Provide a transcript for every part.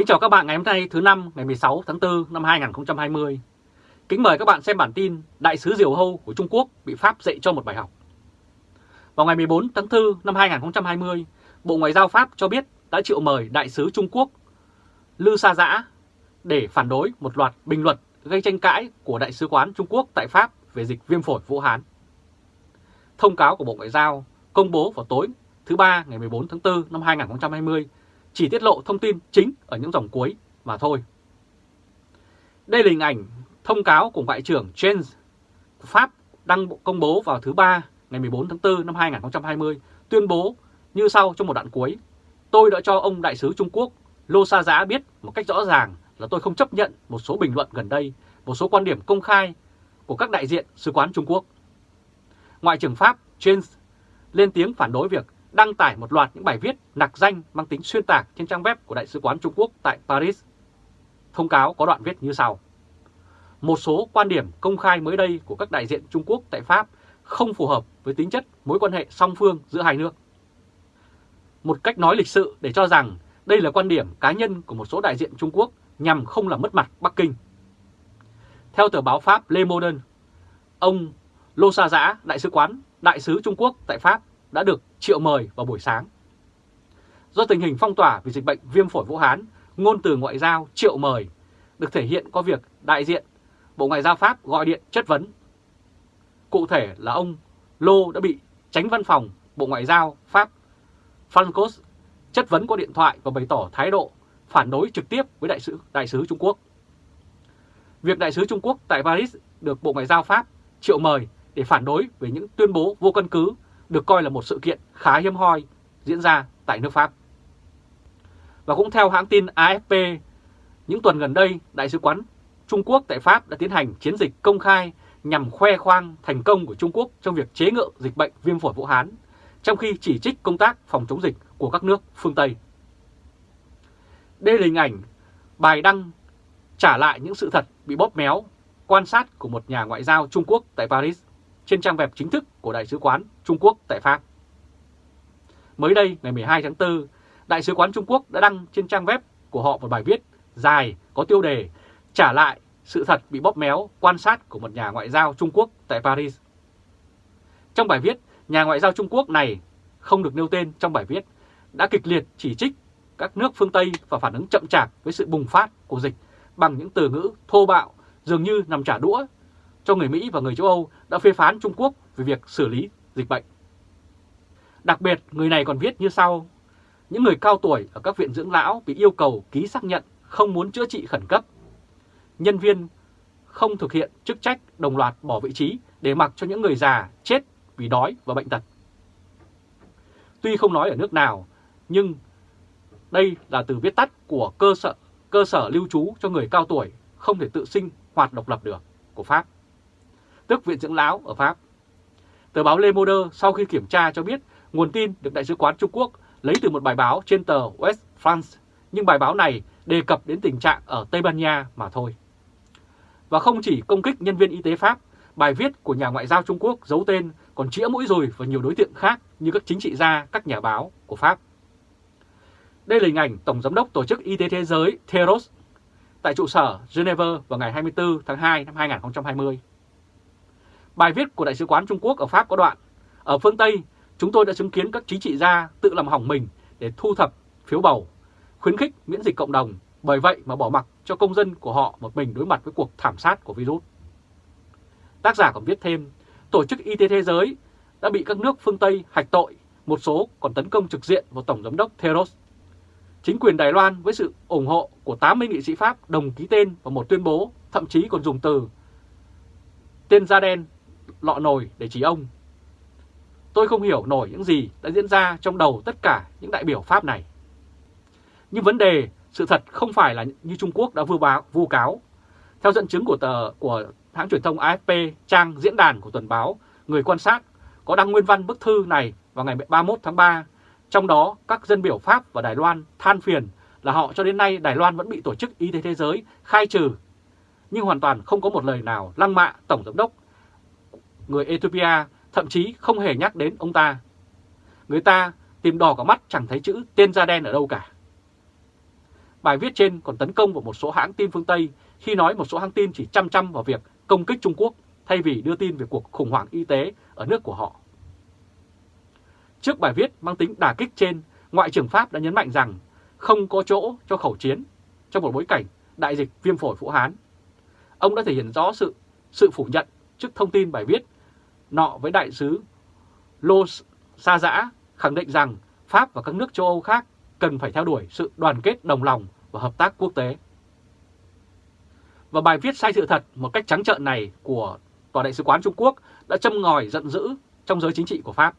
Kính chào các bạn ngày hôm nay thứ năm ngày 16 tháng 4 năm 2020. Kính mời các bạn xem bản tin Đại sứ Diều Hâu của Trung Quốc bị Pháp dạy cho một bài học. Vào ngày 14 tháng 4 năm 2020, Bộ Ngoại giao Pháp cho biết đã triệu mời Đại sứ Trung Quốc Lư Sa Giã để phản đối một loạt bình luận gây tranh cãi của Đại sứ quán Trung Quốc tại Pháp về dịch viêm phổi Vũ Hán. Thông cáo của Bộ Ngoại giao công bố vào tối thứ Ba ngày 14 tháng 4 năm 2020 chỉ tiết lộ thông tin chính ở những dòng cuối mà thôi. Đây là hình ảnh thông cáo của Ngoại trưởng James Pháp đăng công bố vào thứ Ba ngày 14 tháng 4 năm 2020 tuyên bố như sau trong một đoạn cuối. Tôi đã cho ông đại sứ Trung Quốc Lô Sa Giá biết một cách rõ ràng là tôi không chấp nhận một số bình luận gần đây, một số quan điểm công khai của các đại diện sứ quán Trung Quốc. Ngoại trưởng Pháp James lên tiếng phản đối việc đăng tải một loạt những bài viết nặc danh mang tính xuyên tạc trên trang web của Đại sứ quán Trung Quốc tại Paris. Thông cáo có đoạn viết như sau. Một số quan điểm công khai mới đây của các đại diện Trung Quốc tại Pháp không phù hợp với tính chất mối quan hệ song phương giữa hai nước. Một cách nói lịch sự để cho rằng đây là quan điểm cá nhân của một số đại diện Trung Quốc nhằm không làm mất mặt Bắc Kinh. Theo tờ báo Pháp Le Monde, ông Lô Sa Giã, đại sứ quán, đại sứ Trung Quốc tại Pháp đã được triệu mời vào buổi sáng. Do tình hình phong tỏa vì dịch bệnh viêm phổi Vũ Hán, ngôn từ ngoại giao triệu mời được thể hiện qua việc đại diện Bộ Ngoại giao Pháp gọi điện chất vấn. Cụ thể là ông Lô đã bị tránh văn phòng Bộ Ngoại giao Pháp Francos chất vấn qua điện thoại và bày tỏ thái độ phản đối trực tiếp với đại sứ đại sứ Trung Quốc. Việc đại sứ Trung Quốc tại Paris được Bộ Ngoại giao Pháp triệu mời để phản đối về những tuyên bố vô căn cứ được coi là một sự kiện khá hiếm hoi diễn ra tại nước Pháp. Và cũng theo hãng tin AFP, những tuần gần đây, Đại sứ quán Trung Quốc tại Pháp đã tiến hành chiến dịch công khai nhằm khoe khoang thành công của Trung Quốc trong việc chế ngự dịch bệnh viêm phổi Vũ Hán, trong khi chỉ trích công tác phòng chống dịch của các nước phương Tây. Đây là hình ảnh bài đăng trả lại những sự thật bị bóp méo, quan sát của một nhà ngoại giao Trung Quốc tại Paris trên trang web chính thức của Đại sứ quán Trung Quốc tại Pháp. Mới đây, ngày 12 tháng 4, Đại sứ quán Trung Quốc đã đăng trên trang web của họ một bài viết dài có tiêu đề Trả lại sự thật bị bóp méo quan sát của một nhà ngoại giao Trung Quốc tại Paris. Trong bài viết, nhà ngoại giao Trung Quốc này không được nêu tên trong bài viết đã kịch liệt chỉ trích các nước phương Tây và phản ứng chậm chạp với sự bùng phát của dịch bằng những từ ngữ thô bạo dường như nằm trả đũa cho người Mỹ và người châu Âu đã phê phán Trung Quốc về việc xử lý dịch bệnh. Đặc biệt, người này còn viết như sau. Những người cao tuổi ở các viện dưỡng lão bị yêu cầu ký xác nhận không muốn chữa trị khẩn cấp. Nhân viên không thực hiện chức trách đồng loạt bỏ vị trí để mặc cho những người già chết vì đói và bệnh tật. Tuy không nói ở nước nào, nhưng đây là từ viết tắt của cơ sở cơ sở lưu trú cho người cao tuổi không thể tự sinh hoạt độc lập được của Pháp tức Viện Dưỡng Lão ở Pháp. Tờ báo Le Monde sau khi kiểm tra cho biết nguồn tin được Đại sứ quán Trung Quốc lấy từ một bài báo trên tờ West France, nhưng bài báo này đề cập đến tình trạng ở Tây Ban Nha mà thôi. Và không chỉ công kích nhân viên y tế Pháp, bài viết của nhà ngoại giao Trung Quốc giấu tên còn chĩa mũi rồi vào nhiều đối tượng khác như các chính trị gia, các nhà báo của Pháp. Đây là hình ảnh Tổng Giám đốc Tổ chức Y tế Thế giới Theros tại trụ sở Geneva vào ngày 24 tháng 2 năm 2020. Bài viết của Đại sứ quán Trung Quốc ở Pháp có đoạn Ở phương Tây, chúng tôi đã chứng kiến các chính trị gia tự làm hỏng mình để thu thập phiếu bầu, khuyến khích miễn dịch cộng đồng, bởi vậy mà bỏ mặc cho công dân của họ một mình đối mặt với cuộc thảm sát của virus. Tác giả còn viết thêm, Tổ chức Y tế Thế giới đã bị các nước phương Tây hạch tội, một số còn tấn công trực diện vào Tổng giám đốc Theros. Chính quyền Đài Loan với sự ủng hộ của 80 nghị sĩ Pháp đồng ký tên vào một tuyên bố, thậm chí còn dùng từ tên da đen lọ nồi để chỉ ông. Tôi không hiểu nổi những gì đã diễn ra trong đầu tất cả những đại biểu Pháp này. Nhưng vấn đề, sự thật không phải là như Trung Quốc đã vu báo, vu cáo. Theo dẫn chứng của tờ của hãng truyền thông AFP, trang diễn đàn của tuần báo Người quan sát có đăng nguyên văn bức thư này vào ngày 31 tháng 3. Trong đó, các dân biểu Pháp và Đài Loan than phiền là họ cho đến nay Đài Loan vẫn bị Tổ chức Y tế Thế giới khai trừ, nhưng hoàn toàn không có một lời nào lăng mạ Tổng Giám đốc người Ethiopia thậm chí không hề nhắc đến ông ta. Người ta tìm đỏ cả mắt chẳng thấy chữ tên da đen ở đâu cả. Bài viết trên còn tấn công vào một số hãng tin phương Tây khi nói một số hãng tin chỉ chăm chăm vào việc công kích Trung Quốc thay vì đưa tin về cuộc khủng hoảng y tế ở nước của họ. Trước bài viết mang tính đả kích trên, Ngoại trưởng Pháp đã nhấn mạnh rằng không có chỗ cho khẩu chiến trong một bối cảnh đại dịch viêm phổi Vũ Hán. Ông đã thể hiện rõ sự sự phủ nhận trước thông tin bài viết nọ với đại sứ Lô Sa Giã khẳng định rằng Pháp và các nước châu Âu khác cần phải theo đuổi sự đoàn kết đồng lòng và hợp tác quốc tế. Và bài viết sai sự thật một cách trắng trợn này của Tòa đại sứ quán Trung Quốc đã châm ngòi giận dữ trong giới chính trị của Pháp.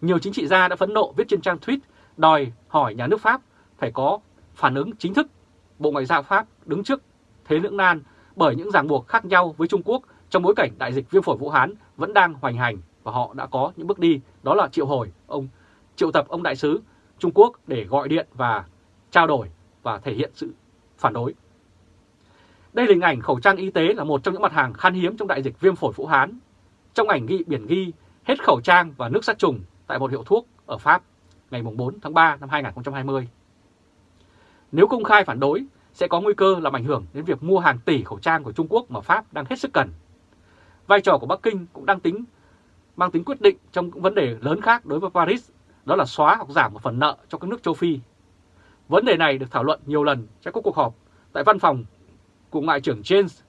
Nhiều chính trị gia đã phẫn nộ viết trên trang tweet đòi hỏi nhà nước Pháp phải có phản ứng chính thức Bộ Ngoại giao Pháp đứng trước thế lưỡng nan bởi những ràng buộc khác nhau với Trung Quốc trong bối cảnh đại dịch viêm phổi Vũ Hán vẫn đang hoành hành và họ đã có những bước đi đó là triệu hồi ông triệu tập ông đại sứ Trung Quốc để gọi điện và trao đổi và thể hiện sự phản đối. Đây là hình ảnh khẩu trang y tế là một trong những mặt hàng khan hiếm trong đại dịch viêm phổi Vũ Hán. Trong ảnh ghi biển ghi hết khẩu trang và nước sát trùng tại một hiệu thuốc ở Pháp ngày 4 tháng 3 năm 2020. Nếu công khai phản đối, sẽ có nguy cơ làm ảnh hưởng đến việc mua hàng tỷ khẩu trang của Trung Quốc mà Pháp đang hết sức cần. Vai trò của Bắc Kinh cũng đang tính mang tính quyết định trong những vấn đề lớn khác đối với Paris, đó là xóa hoặc giảm một phần nợ cho các nước châu Phi. Vấn đề này được thảo luận nhiều lần trong các cuộc họp tại văn phòng của Ngoại trưởng James.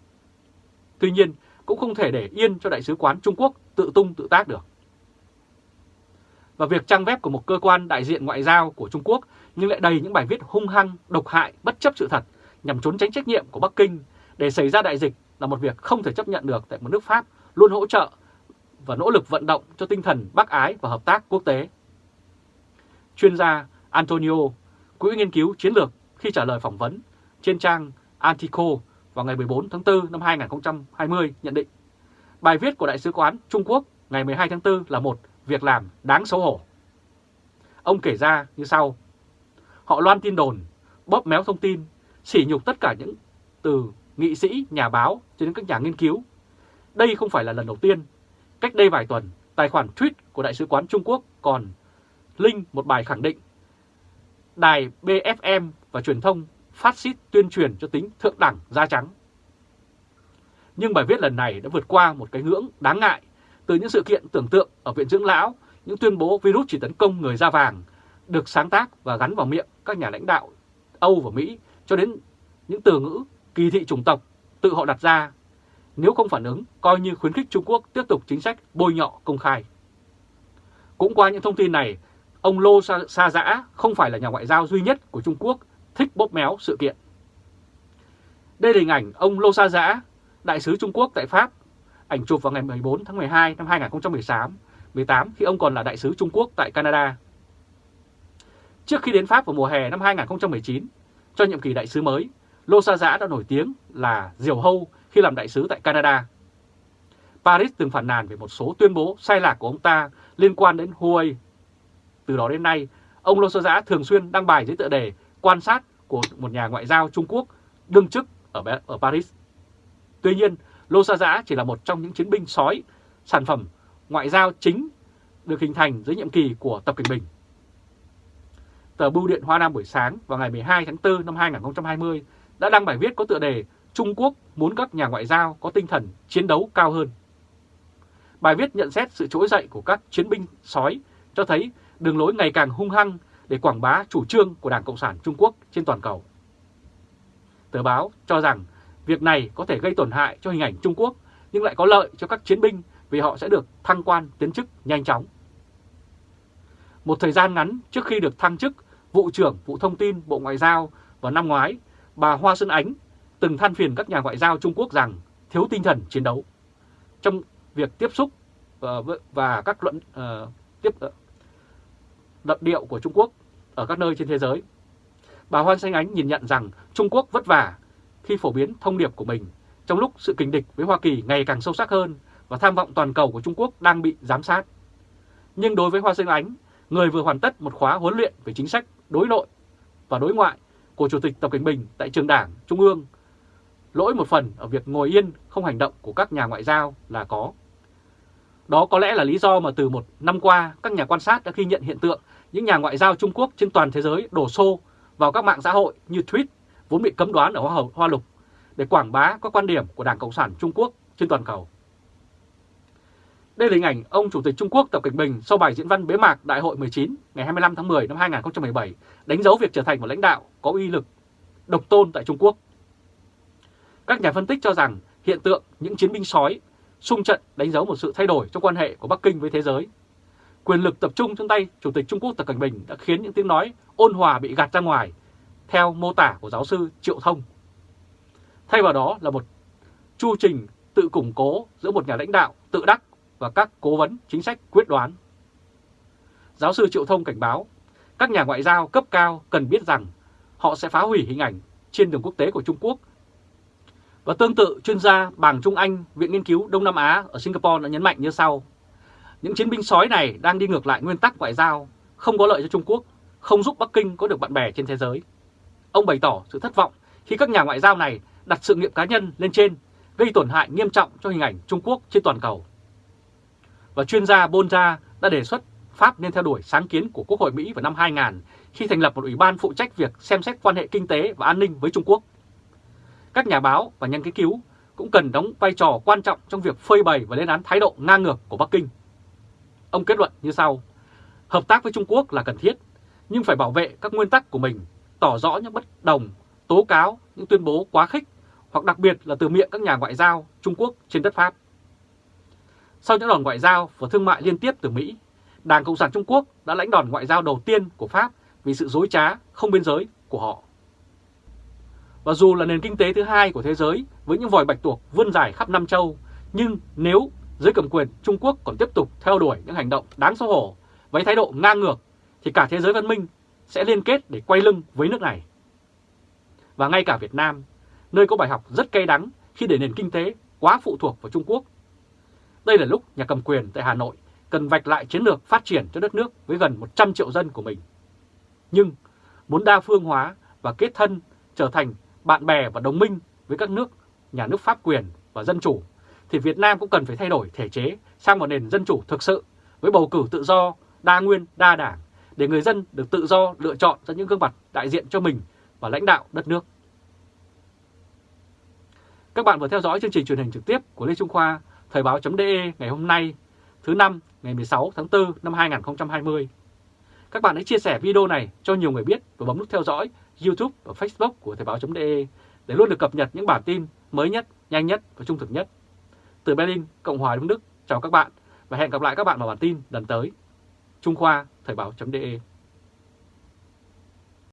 Tuy nhiên, cũng không thể để yên cho Đại sứ quán Trung Quốc tự tung tự tác được. Và việc trang web của một cơ quan đại diện ngoại giao của Trung Quốc nhưng lại đầy những bài viết hung hăng, độc hại, bất chấp sự thật nhằm trốn tránh trách nhiệm của Bắc Kinh để xảy ra đại dịch là một việc không thể chấp nhận được tại một nước Pháp luôn hỗ trợ và nỗ lực vận động cho tinh thần bác ái và hợp tác quốc tế. Chuyên gia Antonio, Quỹ nghiên cứu chiến lược khi trả lời phỏng vấn trên trang Antico vào ngày 14 tháng 4 năm 2020 nhận định bài viết của Đại sứ quán Trung Quốc ngày 12 tháng 4 là một việc làm đáng xấu hổ. Ông kể ra như sau, họ loan tin đồn, bóp méo thông tin, sỉ nhục tất cả những từ nghị sĩ, nhà báo cho đến các nhà nghiên cứu. Đây không phải là lần đầu tiên. Cách đây vài tuần, tài khoản tweet của Đại sứ quán Trung Quốc còn link một bài khẳng định đài BFM và truyền thông phát xít tuyên truyền cho tính thượng đẳng da trắng. Nhưng bài viết lần này đã vượt qua một cái ngưỡng đáng ngại từ những sự kiện tưởng tượng ở Viện Dưỡng Lão, những tuyên bố virus chỉ tấn công người da vàng được sáng tác và gắn vào miệng các nhà lãnh đạo Âu và Mỹ cho đến những từ ngữ kỳ thị chủng tộc tự họ đặt ra. Nếu không phản ứng, coi như khuyến khích Trung Quốc tiếp tục chính sách bôi nhọ công khai. Cũng qua những thông tin này, ông Lô Sa, Sa Giã không phải là nhà ngoại giao duy nhất của Trung Quốc thích bóp méo sự kiện. Đây là hình ảnh ông Lô Sa Giã, đại sứ Trung Quốc tại Pháp, ảnh chụp vào ngày 14 tháng 12 năm 2018 18 khi ông còn là đại sứ Trung Quốc tại Canada. Trước khi đến Pháp vào mùa hè năm 2019, cho nhiệm kỳ đại sứ mới, Lô Sa Giã đã nổi tiếng là diều hâu khi làm đại sứ tại Canada. Paris từng phản nàn về một số tuyên bố sai lạc của ông ta liên quan đến Huawei. Từ đó đến nay, ông Lô Sa Giã thường xuyên đăng bài dưới tựa đề quan sát của một nhà ngoại giao Trung Quốc đương chức ở, ở Paris. Tuy nhiên, Lô Sa Giã chỉ là một trong những chiến binh sói, sản phẩm ngoại giao chính được hình thành dưới nhiệm kỳ của Tập Cận Bình. Tờ Bưu điện Hoa Nam buổi sáng vào ngày 12 tháng 4 năm 2020 đã đăng bài viết có tựa đề Trung Quốc muốn các nhà ngoại giao có tinh thần chiến đấu cao hơn. Bài viết nhận xét sự trỗi dậy của các chiến binh sói cho thấy đường lối ngày càng hung hăng để quảng bá chủ trương của Đảng Cộng sản Trung Quốc trên toàn cầu. Tờ báo cho rằng việc này có thể gây tổn hại cho hình ảnh Trung Quốc nhưng lại có lợi cho các chiến binh vì họ sẽ được thăng quan tiến chức nhanh chóng. Một thời gian ngắn trước khi được thăng chức vụ trưởng vụ thông tin Bộ Ngoại giao vào năm ngoái, bà Hoa Xuân Ánh từng than phiền các nhà ngoại giao Trung Quốc rằng thiếu tinh thần chiến đấu. Trong việc tiếp xúc ờ, và các luận uh, tiếp uh, điệu của Trung Quốc ở các nơi trên thế giới. Bà Hoa Xuân Ánh nhìn nhận rằng Trung Quốc vất vả khi phổ biến thông điệp của mình trong lúc sự kình địch với Hoa Kỳ ngày càng sâu sắc hơn và tham vọng toàn cầu của Trung Quốc đang bị giám sát. Nhưng đối với Hoa Xuân Ánh, người vừa hoàn tất một khóa huấn luyện về chính sách đối nội và đối ngoại của Chủ tịch Tập Cảnh Bình tại trường đảng Trung ương, lỗi một phần ở việc ngồi yên không hành động của các nhà ngoại giao là có. Đó có lẽ là lý do mà từ một năm qua các nhà quan sát đã ghi nhận hiện tượng những nhà ngoại giao Trung Quốc trên toàn thế giới đổ xô vào các mạng xã hội như Tweet vốn bị cấm đoán ở Hoa, Hoa Lục để quảng bá các quan điểm của Đảng Cộng sản Trung Quốc trên toàn cầu. Đây là hình ảnh ông Chủ tịch Trung Quốc Tập Cận Bình sau bài diễn văn bế mạc Đại hội 19 ngày 25 tháng 10 năm 2017 đánh dấu việc trở thành một lãnh đạo có uy lực độc tôn tại Trung Quốc. Các nhà phân tích cho rằng hiện tượng những chiến binh sói xung trận đánh dấu một sự thay đổi trong quan hệ của Bắc Kinh với thế giới. Quyền lực tập trung trong tay Chủ tịch Trung Quốc Tập Cận Bình đã khiến những tiếng nói ôn hòa bị gạt ra ngoài, theo mô tả của giáo sư Triệu Thông. Thay vào đó là một chu trình tự củng cố giữa một nhà lãnh đạo tự đắc và các cố vấn chính sách quyết đoán. Giáo sư Triệu Thông cảnh báo, các nhà ngoại giao cấp cao cần biết rằng họ sẽ phá hủy hình ảnh trên đường quốc tế của Trung Quốc. Và tương tự, chuyên gia Bàng Trung Anh, Viện Nghiên cứu Đông Nam Á ở Singapore đã nhấn mạnh như sau. Những chiến binh sói này đang đi ngược lại nguyên tắc ngoại giao, không có lợi cho Trung Quốc, không giúp Bắc Kinh có được bạn bè trên thế giới. Ông bày tỏ sự thất vọng khi các nhà ngoại giao này đặt sự nghiệp cá nhân lên trên, gây tổn hại nghiêm trọng cho hình ảnh Trung Quốc trên toàn cầu. Và chuyên gia Bonja đã đề xuất Pháp nên theo đuổi sáng kiến của Quốc hội Mỹ vào năm 2000 khi thành lập một ủy ban phụ trách việc xem xét quan hệ kinh tế và an ninh với Trung Quốc. Các nhà báo và nhân nghiên cứu cũng cần đóng vai trò quan trọng trong việc phơi bày và lên án thái độ ngang ngược của Bắc Kinh. Ông kết luận như sau, hợp tác với Trung Quốc là cần thiết, nhưng phải bảo vệ các nguyên tắc của mình, tỏ rõ những bất đồng, tố cáo, những tuyên bố quá khích, hoặc đặc biệt là từ miệng các nhà ngoại giao Trung Quốc trên đất Pháp. Sau những đòn ngoại giao và thương mại liên tiếp từ Mỹ, Đảng Cộng sản Trung Quốc đã lãnh đòn ngoại giao đầu tiên của Pháp vì sự dối trá không biên giới của họ. Và dù là nền kinh tế thứ hai của thế giới với những vòi bạch tuộc vươn dài khắp Nam Châu, nhưng nếu giới cầm quyền Trung Quốc còn tiếp tục theo đuổi những hành động đáng xấu hổ với thái độ ngang ngược, thì cả thế giới văn minh sẽ liên kết để quay lưng với nước này. Và ngay cả Việt Nam, nơi có bài học rất cay đắng khi để nền kinh tế quá phụ thuộc vào Trung Quốc. Đây là lúc nhà cầm quyền tại Hà Nội cần vạch lại chiến lược phát triển cho đất nước với gần 100 triệu dân của mình. Nhưng muốn đa phương hóa và kết thân trở thành bạn bè và đồng minh với các nước nhà nước pháp quyền và dân chủ, thì Việt Nam cũng cần phải thay đổi thể chế sang một nền dân chủ thực sự với bầu cử tự do, đa nguyên, đa đảng để người dân được tự do lựa chọn ra những gương mặt đại diện cho mình và lãnh đạo đất nước. Các bạn vừa theo dõi chương trình truyền hình trực tiếp của Lê Trung Khoa, Thời báo.de ngày hôm nay, thứ năm ngày 16 tháng 4 năm 2020. Các bạn hãy chia sẻ video này cho nhiều người biết và bấm nút theo dõi YouTube và Facebook của Thời báo.de để luôn được cập nhật những bản tin mới nhất, nhanh nhất và trung thực nhất. Từ Berlin, Cộng hòa Đông Đức, chào các bạn và hẹn gặp lại các bạn vào bản tin lần tới. Trung Khoa, Thời báo.de